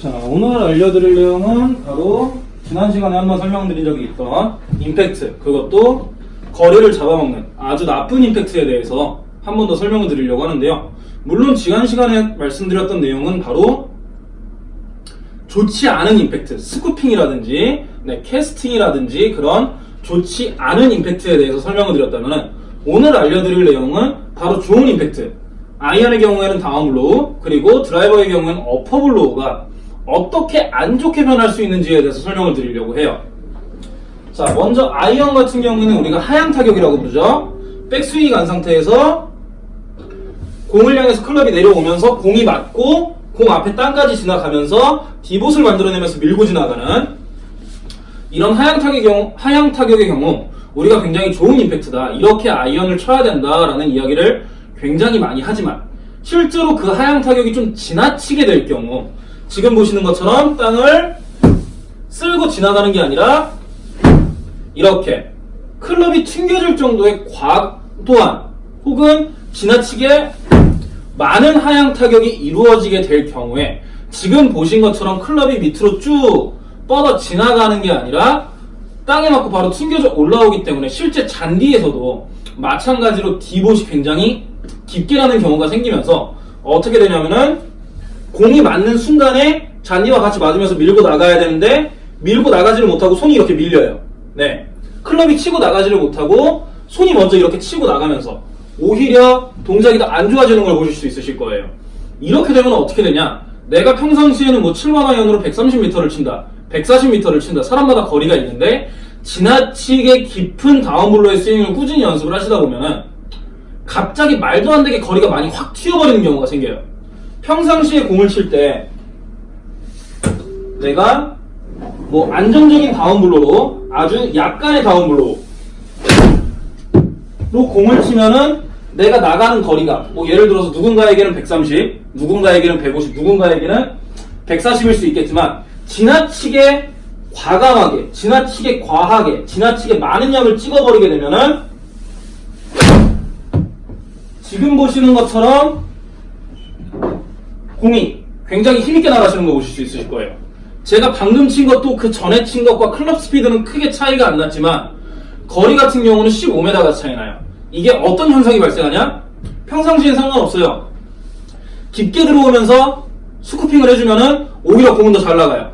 자, 오늘 알려드릴 내용은 바로 지난 시간에 한번 설명드린 적이 있던 임팩트, 그것도 거리를 잡아먹는 아주 나쁜 임팩트에 대해서 한 번 더 설명을 드리려고 하는데요. 물론 지난 시간에 말씀드렸던 내용은 바로 좋지 않은 임팩트, 스쿠핑이라든지 네, 캐스팅이라든지 그런 좋지 않은 임팩트에 대해서 설명을 드렸다면 오늘 알려드릴 내용은 바로 좋은 임팩트, 아이언의 경우에는 다운블로우 그리고 드라이버의 경우에는 upper blow가 어떻게 안 좋게 변할 수 있는지에 대해서 설명을 드리려고 해요. 자, 먼저 아이언 같은 경우에는 우리가 하향 타격이라고 부르죠. 백스윙이 간 상태에서 공을 향해서 클럽이 내려오면서 공이 맞고 공 앞에 땅까지 지나가면서 divot을 만들어내면서 밀고 지나가는 이런 하향 타격의 경우, 하향 타격의 경우 우리가 굉장히 좋은 임팩트다. 이렇게 아이언을 쳐야 된다라는 이야기를 굉장히 많이 하지만 실제로 그 하향 타격이 좀 지나치게 될 경우 지금 보시는 것처럼 땅을 쓸고 지나가는 게 아니라 이렇게 클럽이 튕겨질 정도의 과도한 혹은 지나치게 많은 하향 타격이 이루어지게 될 경우에 지금 보신 것처럼 클럽이 밑으로 쭉 뻗어 지나가는 게 아니라 땅에 맞고 바로 튕겨져 올라오기 때문에 실제 잔디에서도 마찬가지로 디봇이 굉장히 깊게 나는 경우가 생기면서 어떻게 되냐면은 공이 맞는 순간에 잔디와 같이 맞으면서 밀고 나가야 되는데 밀고 나가지를 못하고 손이 이렇게 밀려요. 네. 클럽이 치고 나가지를 못하고 손이 먼저 이렇게 치고 나가면서 오히려 동작이 더 안 좋아지는 걸 보실 수 있으실 거예요. 이렇게 되면 어떻게 되냐? 내가 평상시에는 뭐 7만 아이언으로 130m를 친다, 140m를 친다. 사람마다 거리가 있는데 지나치게 깊은 다운블로의 스윙을 꾸준히 연습을 하시다 보면은 갑자기 말도 안 되게 거리가 많이 확 튀어버리는 경우가 생겨요. 평상시에 공을 칠 때 내가 뭐 안정적인 다운블로로 아주 약간의 다운블로로 공을 치면은 내가 나가는 거리가 뭐 예를 들어서 누군가에게는 130, 누군가에게는 150, 누군가에게는 140일 수 있겠지만 지나치게 과감하게, 지나치게 과하게, 지나치게 많은 양을 찍어버리게 되면은 지금 보시는 것처럼 공이 굉장히 힘있게 나가시는 거 보실 수 있으실 거예요. 제가 방금 친 것도 그 전에 친 것과 클럽 스피드는 크게 차이가 안 났지만 거리 같은 경우는 15m가 차이 나요. 이게 어떤 현상이 발생하냐? 평상시엔 상관없어요. 깊게 들어오면서 스쿠핑을 해주면은 오히려 공은 더 잘 나가요.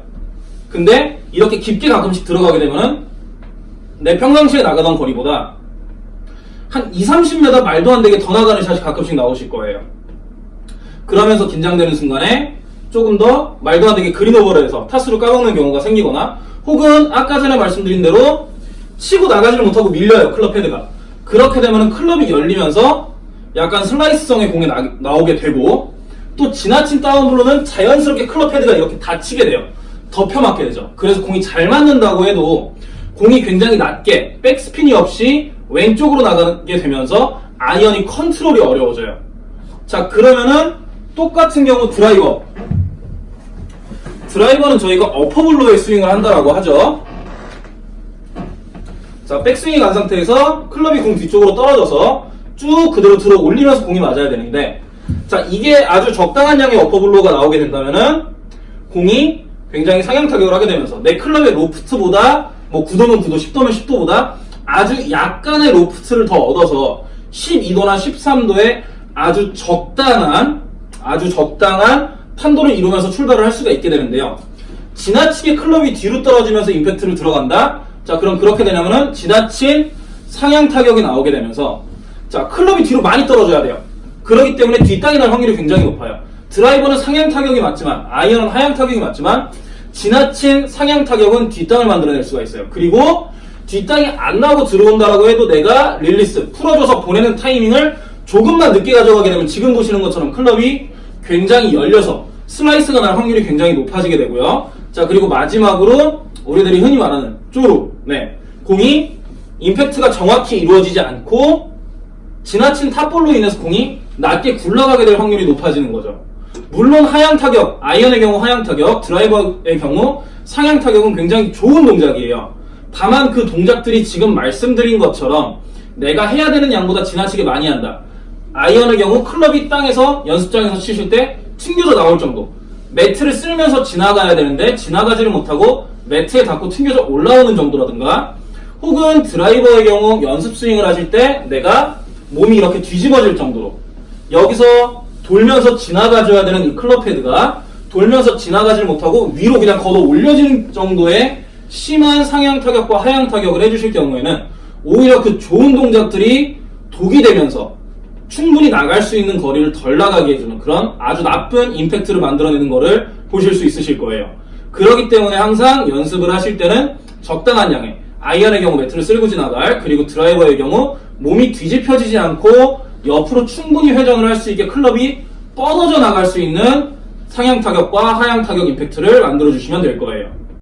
근데 이렇게 깊게 가끔씩 들어가게 되면은 내 평상시에 나가던 거리보다 한 2, 30m 말도 안 되게 더 나가는 샷이 가끔씩 나오실 거예요. 그러면서 긴장되는 순간에 조금 더 말도 안 되게 그린오버를 해서 타수를 까먹는 경우가 생기거나 혹은 아까 전에 말씀드린 대로 치고 나가지를 못하고 밀려요 클럽 헤드가. 그렇게 되면 클럽이 열리면서 약간 슬라이스성의 공이 나, 오게 되고 또 지나친 다운블로는 자연스럽게 클럽 헤드가 이렇게 닫히게 돼요. 덮여 맞게 되죠. 그래서 공이 잘 맞는다고 해도 공이 굉장히 낮게 백스핀이 없이 왼쪽으로 나가게 되면서 아이언이 컨트롤이 어려워져요. 자 그러면은 똑같은 경우 드라이버. 드라이버는 저희가 어퍼블로에 스윙을 한다라고 하죠. 자 백스윙이 간 상태에서 클럽이 공 뒤쪽으로 떨어져서 쭉 그대로 들어 올리면서 공이 맞아야 되는데 자 이게 아주 적당한 양의 어퍼블로가 나오게 된다면은 공이 굉장히 상향 타격을 하게 되면서 내 클럽의 로프트보다 뭐 9도면 9도 10도면 10도보다 아주 약간의 로프트를 더 얻어서 12도나 13도의 아주 적당한 아주 적당한 탄도를 이루면서 출발을 할 수가 있게 되는데요. 지나치게 클럽이 뒤로 떨어지면서 임팩트를 들어간다. 자 그럼 그렇게 되냐면은 지나친 상향 타격이 나오게 되면서 자 클럽이 뒤로 많이 떨어져야 돼요. 그렇기 때문에 뒷땅이 날 확률이 굉장히 높아요. 드라이버는 상향 타격이 맞지만 아이언은 하향 타격이 맞지만 지나친 상향 타격은 뒷땅을 만들어낼 수가 있어요. 그리고 뒷땅이 안 나오고 들어온다라고 해도 내가 release 풀어줘서 보내는 타이밍을 조금만 늦게 가져가게 되면 지금 보시는 것처럼 클럽이 굉장히 열려서 슬라이스가 날 확률이 굉장히 높아지게 되고요. 자 그리고 마지막으로 우리들이 흔히 말하는 쪼루 네 공이 임팩트가 정확히 이루어지지 않고 지나친 top ball로 인해서 공이 낮게 굴러가게 될 확률이 높아지는 거죠. 물론 하향 타격, 아이언의 경우 하향 타격, 드라이버의 경우 상향 타격은 굉장히 좋은 동작이에요. 다만 그 동작들이 지금 말씀드린 것처럼 내가 해야 되는 양보다 지나치게 많이 한다. 아이언의 경우 클럽이 땅에서 연습장에서 치실 때 튕겨져 나올 정도. 매트를 쓸면서 지나가야 되는데 지나가지를 못하고 매트에 닿고 튕겨져 올라오는 정도라든가 혹은 드라이버의 경우 연습 스윙을 하실 때 내가 몸이 이렇게 뒤집어질 정도로. 여기서 돌면서 지나가줘야 되는 이 클럽 헤드가 돌면서 지나가질 못하고 위로 그냥 걷어 올려지는 정도의 심한 상향 타격과 하향 타격을 해주실 경우에는 오히려 그 좋은 동작들이 독이 되면서 충분히 나갈 수 있는 거리를 덜 나가게 해주는 그런 아주 나쁜 임팩트를 만들어내는 거를 보실 수 있으실 거예요. 그렇기 때문에 항상 연습을 하실 때는 적당한 양의 아이언의 경우 매트를 쓸고 지나갈 그리고 드라이버의 경우 몸이 뒤집혀지지 않고 옆으로 충분히 회전을 할 수 있게 클럽이 뻗어져 나갈 수 있는 상향 타격과 하향 타격 임팩트를 만들어 주시면 될 거예요.